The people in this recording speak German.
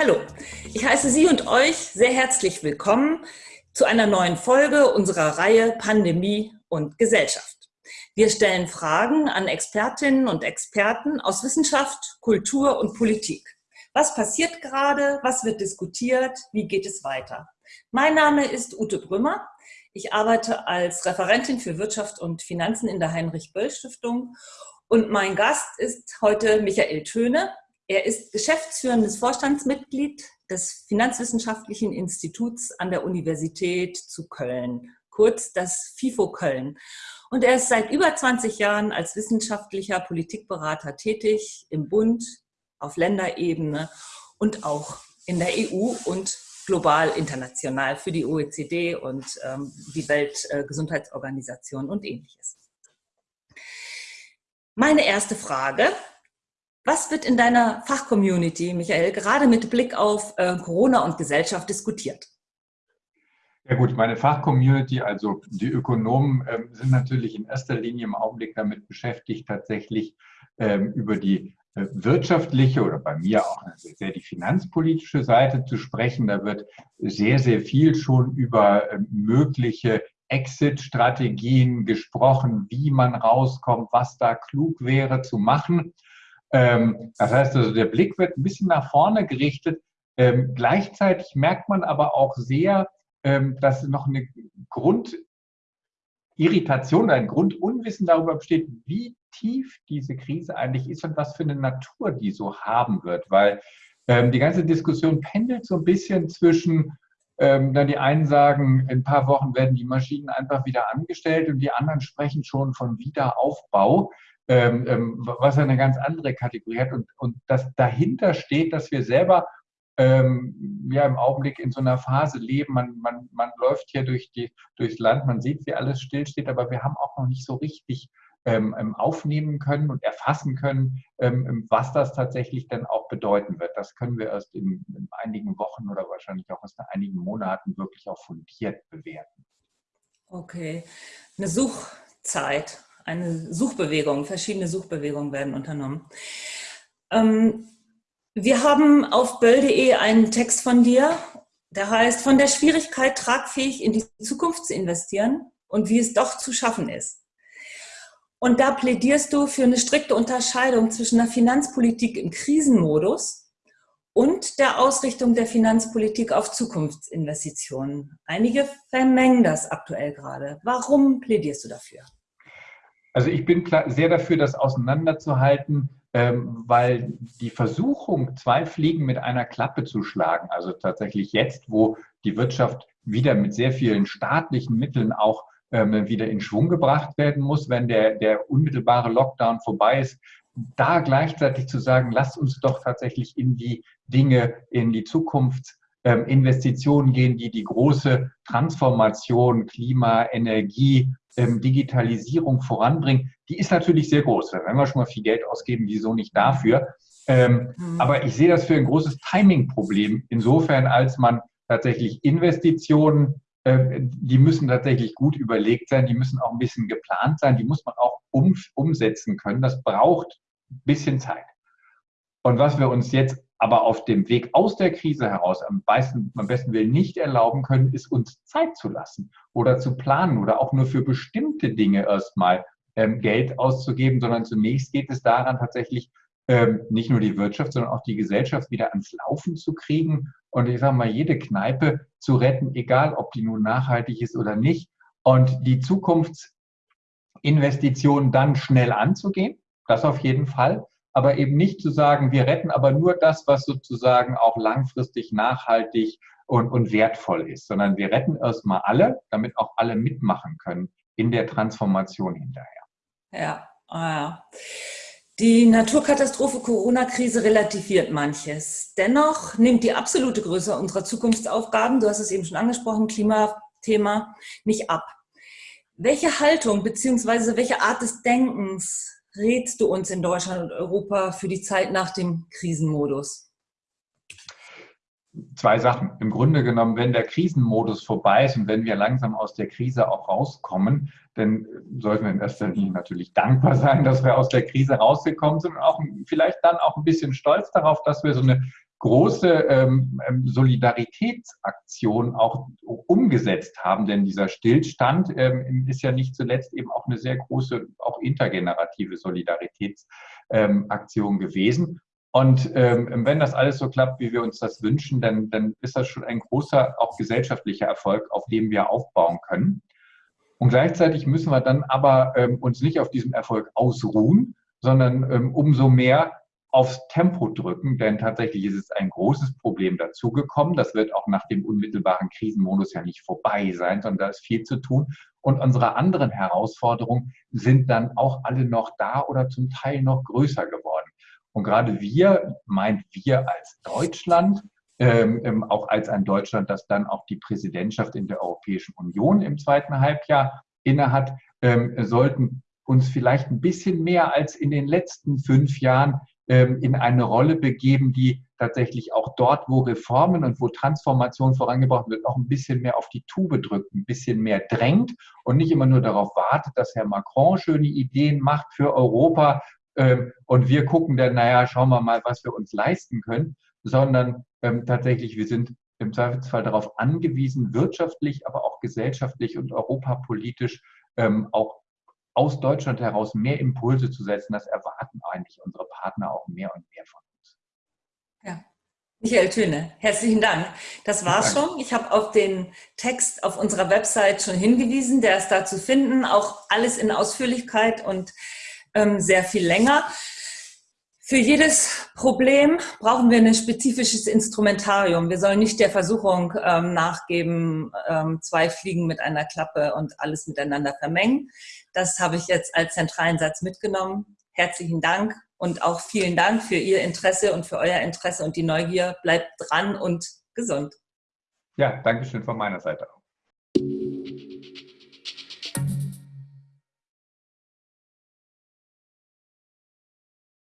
Hallo, ich heiße Sie und euch sehr herzlich willkommen zu einer neuen Folge unserer Reihe Pandemie und Gesellschaft. Wir stellen Fragen an Expertinnen und Experten aus Wissenschaft, Kultur und Politik. Was passiert gerade? Was wird diskutiert? Wie geht es weiter? Mein Name ist Ute Brümmer. Ich arbeite als Referentin für Wirtschaft und Finanzen in der Heinrich-Böll-Stiftung und mein Gast ist heute Michael Töne. Er ist geschäftsführendes Vorstandsmitglied des Finanzwissenschaftlichen Instituts an der Universität zu Köln, kurz das FIFO Köln. Und er ist seit über 20 Jahren als wissenschaftlicher Politikberater tätig im Bund, auf Länderebene und auch in der EU und global international für die OECD und ähm, die Weltgesundheitsorganisation und ähnliches. Meine erste Frage was wird in deiner Fachcommunity, Michael, gerade mit Blick auf äh, Corona und Gesellschaft diskutiert? Ja gut, meine Fachcommunity, also die Ökonomen, äh, sind natürlich in erster Linie im Augenblick damit beschäftigt, tatsächlich ähm, über die äh, wirtschaftliche oder bei mir auch sehr die finanzpolitische Seite zu sprechen. Da wird sehr, sehr viel schon über äh, mögliche Exit-Strategien gesprochen, wie man rauskommt, was da klug wäre zu machen. Ähm, das heißt also, der Blick wird ein bisschen nach vorne gerichtet. Ähm, gleichzeitig merkt man aber auch sehr, ähm, dass noch eine Grundirritation, ein Grundunwissen darüber besteht, wie tief diese Krise eigentlich ist und was für eine Natur die so haben wird. Weil ähm, die ganze Diskussion pendelt so ein bisschen zwischen, ähm, dann die einen sagen, in ein paar Wochen werden die Maschinen einfach wieder angestellt und die anderen sprechen schon von Wiederaufbau ähm, ähm, was eine ganz andere Kategorie hat und, und das dahinter steht, dass wir selber ähm, ja im Augenblick in so einer Phase leben. Man, man, man läuft hier durch die, durchs Land, man sieht, wie alles stillsteht, aber wir haben auch noch nicht so richtig ähm, ähm aufnehmen können und erfassen können, ähm, was das tatsächlich dann auch bedeuten wird. Das können wir erst in, in einigen Wochen oder wahrscheinlich auch erst in einigen Monaten wirklich auch fundiert bewerten. Okay, eine Suchzeit eine Suchbewegung, verschiedene Suchbewegungen werden unternommen. Ähm, wir haben auf böll.de einen Text von dir, der heißt, von der Schwierigkeit tragfähig in die Zukunft zu investieren und wie es doch zu schaffen ist. Und da plädierst du für eine strikte Unterscheidung zwischen der Finanzpolitik im Krisenmodus und der Ausrichtung der Finanzpolitik auf Zukunftsinvestitionen. Einige vermengen das aktuell gerade. Warum plädierst du dafür? Also ich bin sehr dafür, das auseinanderzuhalten, ähm, weil die Versuchung, zwei Fliegen mit einer Klappe zu schlagen, also tatsächlich jetzt, wo die Wirtschaft wieder mit sehr vielen staatlichen Mitteln auch ähm, wieder in Schwung gebracht werden muss, wenn der, der unmittelbare Lockdown vorbei ist, da gleichzeitig zu sagen, lasst uns doch tatsächlich in die Dinge, in die Zukunftsinvestitionen gehen, die die große Transformation, Klima, Energie, ähm, Digitalisierung voranbringen, die ist natürlich sehr groß. Wenn wir schon mal viel Geld ausgeben, wieso nicht dafür? Ähm, mhm. Aber ich sehe das für ein großes Timing-Problem, insofern als man tatsächlich Investitionen, die müssen tatsächlich gut überlegt sein, die müssen auch ein bisschen geplant sein, die muss man auch um, umsetzen können. Das braucht ein bisschen Zeit. Und was wir uns jetzt aber auf dem Weg aus der Krise heraus am besten, am besten Willen nicht erlauben können, ist uns Zeit zu lassen oder zu planen oder auch nur für bestimmte Dinge erstmal ähm, Geld auszugeben, sondern zunächst geht es daran, tatsächlich ähm, nicht nur die Wirtschaft, sondern auch die Gesellschaft wieder ans Laufen zu kriegen und ich sage mal, jede Kneipe zu retten, egal ob die nun nachhaltig ist oder nicht und die Zukunftsinvestitionen dann schnell anzugehen, das auf jeden Fall aber eben nicht zu sagen, wir retten aber nur das, was sozusagen auch langfristig nachhaltig und, und wertvoll ist, sondern wir retten erstmal alle, damit auch alle mitmachen können in der Transformation hinterher. Ja, ah, ja. Die Naturkatastrophe Corona-Krise relativiert manches. Dennoch nimmt die absolute Größe unserer Zukunftsaufgaben, du hast es eben schon angesprochen, Klimathema, nicht ab. Welche Haltung bzw. welche Art des Denkens rätst du uns in Deutschland und Europa für die Zeit nach dem Krisenmodus? Zwei Sachen. Im Grunde genommen, wenn der Krisenmodus vorbei ist und wenn wir langsam aus der Krise auch rauskommen, dann sollten wir in erster Linie natürlich dankbar sein, dass wir aus der Krise rausgekommen sind und auch vielleicht dann auch ein bisschen stolz darauf, dass wir so eine große ähm, ähm, Solidaritätsaktion auch umgesetzt haben. Denn dieser Stillstand ähm, ist ja nicht zuletzt eben auch eine sehr große, auch intergenerative Solidaritätsaktion ähm, gewesen. Und ähm, wenn das alles so klappt, wie wir uns das wünschen, dann, dann ist das schon ein großer, auch gesellschaftlicher Erfolg, auf dem wir aufbauen können. Und gleichzeitig müssen wir dann aber ähm, uns nicht auf diesem Erfolg ausruhen, sondern umso mehr aufs Tempo drücken, denn tatsächlich ist es ein großes Problem dazugekommen. Das wird auch nach dem unmittelbaren Krisenmodus ja nicht vorbei sein, sondern da ist viel zu tun. Und unsere anderen Herausforderungen sind dann auch alle noch da oder zum Teil noch größer geworden. Und gerade wir, meint wir als Deutschland, ähm, ähm auch als ein Deutschland, das dann auch die Präsidentschaft in der Europäischen Union im zweiten Halbjahr innehat, ähm, sollten uns vielleicht ein bisschen mehr als in den letzten fünf Jahren in eine Rolle begeben, die tatsächlich auch dort, wo Reformen und wo Transformation vorangebracht wird, auch ein bisschen mehr auf die Tube drückt, ein bisschen mehr drängt und nicht immer nur darauf wartet, dass Herr Macron schöne Ideen macht für Europa ähm, und wir gucken dann, naja, schauen wir mal, was wir uns leisten können, sondern ähm, tatsächlich, wir sind im Zweifelsfall darauf angewiesen, wirtschaftlich, aber auch gesellschaftlich und europapolitisch auch aus Deutschland heraus mehr Impulse zu setzen, das erwarten eigentlich unsere Partner auch mehr und mehr von uns. Ja. Michael Töne, herzlichen Dank. Das war's schon. Ich habe auf den Text auf unserer Website schon hingewiesen. Der ist da zu finden. Auch alles in Ausführlichkeit und ähm, sehr viel länger. Für jedes Problem brauchen wir ein spezifisches Instrumentarium. Wir sollen nicht der Versuchung ähm, nachgeben, ähm, zwei Fliegen mit einer Klappe und alles miteinander vermengen. Das habe ich jetzt als zentralen Satz mitgenommen. Herzlichen Dank und auch vielen Dank für Ihr Interesse und für euer Interesse und die Neugier. Bleibt dran und gesund. Ja, danke schön von meiner Seite auch.